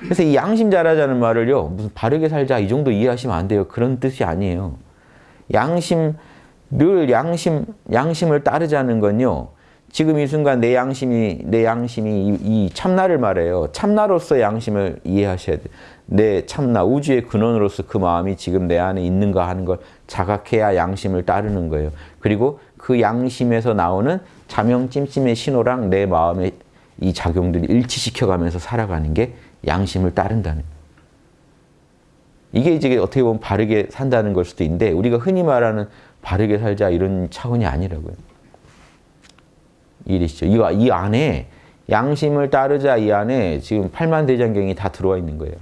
그래서 이 양심 잘하자는 말을요. 무슨 바르게 살자 이 정도 이해하시면 안 돼요. 그런 뜻이 아니에요. 양심 늘 양심 양심을 따르자는 건요. 지금 이 순간 내 양심이 내 양심이 이, 이 참나를 말해요. 참나로서 양심을 이해하셔야 돼. 내 참나 우주의 근원으로서 그 마음이 지금 내 안에 있는가 하는 걸 자각해야 양심을 따르는 거예요. 그리고 그 양심에서 나오는 자명 찜찜의 신호랑 내 마음의 이 작용들이 일치시켜가면서 살아가는 게 양심을 따른다는. 이게 이제 어떻게 보면 바르게 산다는 걸 수도 있는데 우리가 흔히 말하는 바르게 살자 이런 차원이 아니라고요. 이해되시죠? 이, 이 안에 양심을 따르자 이 안에 지금 팔만대장경이 다 들어와 있는 거예요.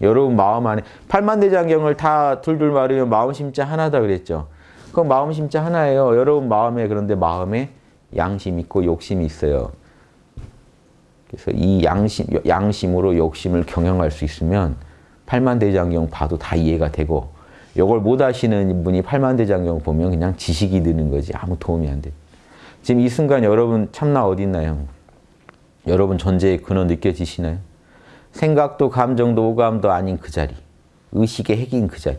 여러분 마음 안에 팔만대장경을 다 둘둘 말으면 마음 심자 하나다 그랬죠. 그럼 마음 심자 하나예요. 여러분 마음에 그런데 마음에 양심 있고 욕심이 있어요. 그래서 이 양심, 양심으로 욕심을 경영할 수 있으면 팔만대장경 봐도 다 이해가 되고 이걸 못 아시는 분이 팔만대장경 보면 그냥 지식이 드는 거지 아무 도움이 안 돼. 지금 이 순간 여러분 참나 어디 있나요? 여러분 존재의 근원 느껴지시나요? 생각도 감정도 오감도 아닌 그 자리. 의식의 핵인 그 자리.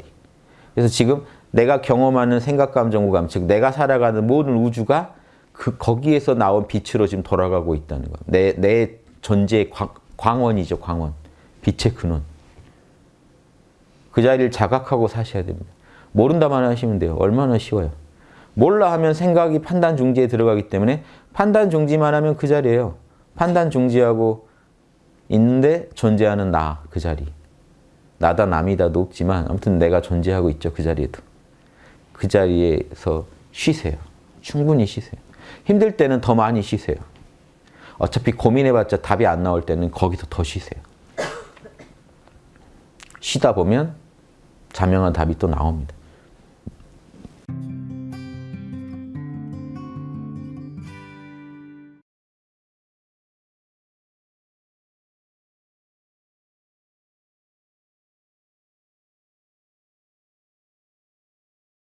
그래서 지금 내가 경험하는 생각, 감정, 오감, 즉 내가 살아가는 모든 우주가 그 거기에서 나온 빛으로 지금 돌아가고 있다는 거. 내, 내 존재의 광, 광원이죠, 광원. 빛의 근원. 그 자리를 자각하고 사셔야 됩니다. 모른다만 하시면 돼요. 얼마나 쉬워요. 몰라 하면 생각이 판단 중지에 들어가기 때문에 판단 중지만 하면 그 자리예요. 판단 중지하고 있는데 존재하는 나, 그 자리. 나다 남이다도 없지만 아무튼 내가 존재하고 있죠. 그 자리에도. 그 자리에서 쉬세요. 충분히 쉬세요. 힘들 때는 더 많이 쉬세요. 어차피 고민해봤자 답이 안 나올 때는 거기서 더 쉬세요. 쉬다 보면 자명한 답이 또 나옵니다.